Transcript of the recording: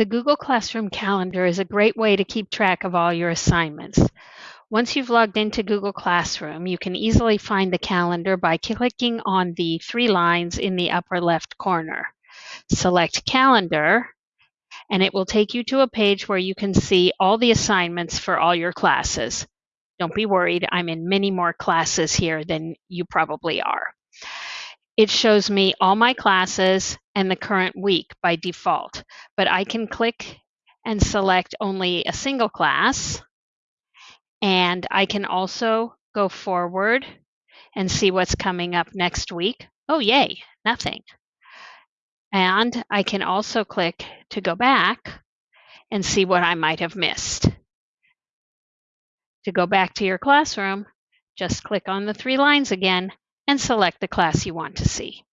The Google Classroom Calendar is a great way to keep track of all your assignments. Once you've logged into Google Classroom, you can easily find the calendar by clicking on the three lines in the upper left corner. Select Calendar, and it will take you to a page where you can see all the assignments for all your classes. Don't be worried, I'm in many more classes here than you probably are. It shows me all my classes and the current week by default, but I can click and select only a single class. And I can also go forward and see what's coming up next week. Oh, yay, nothing. And I can also click to go back and see what I might have missed. To go back to your classroom, just click on the three lines again and select the class you want to see.